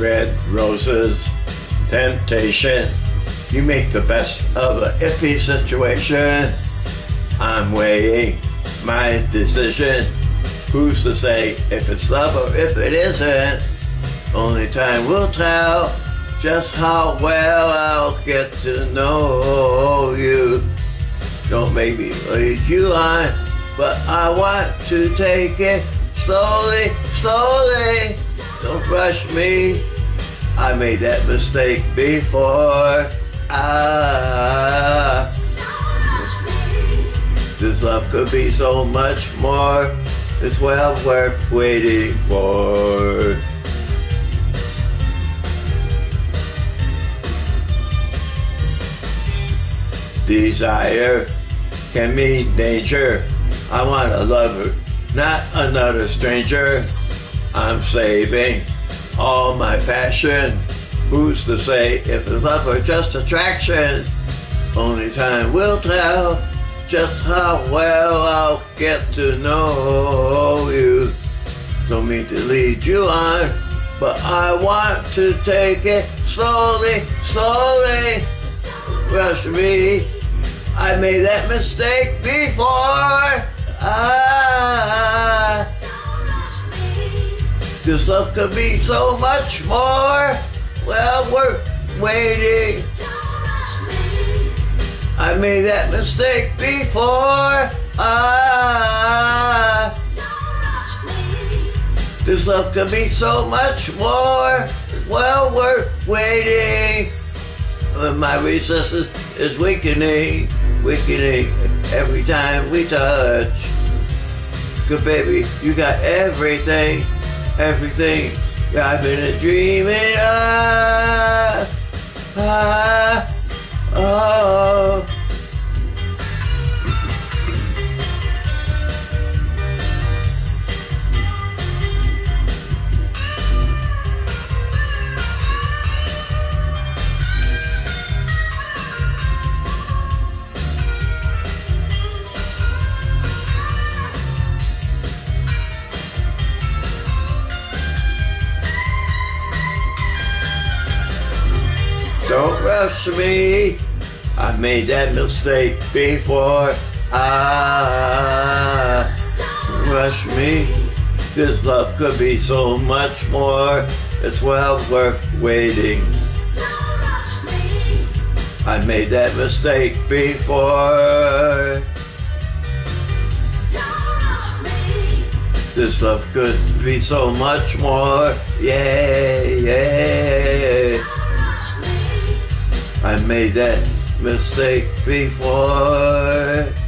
red roses, temptation. You make the best of an iffy situation. I'm weighing my decision. Who's to say if it's love or if it isn't? Only time will tell just how well I'll get to know you. Don't make me lead you on, but I want to take it slowly, slowly. Don't rush me. I made that mistake before. Ah, this love could be so much more. It's well worth waiting for. Desire can mean danger. I want a lover, not another stranger. I'm saving all my passion. Who's to say if it's love or just attraction? Only time will tell just how well I'll get to know you. Don't mean to lead you on, but I want to take it slowly, slowly. Rush me. I made that mistake before. Ah, this love could be so much more. Well, we're waiting. I made that mistake before. Ah, this love could be so much more. Well, we're waiting. My resistance is weakening, weakening every time we touch. Good baby, you got everything, everything I've been dreaming of. Ah. Don't rush me. I've made that mistake before. Ah, rush me. This love could be so much more. It's well worth waiting. I made that mistake before. This love could be so much more. Yeah, yeah. Made that mistake before.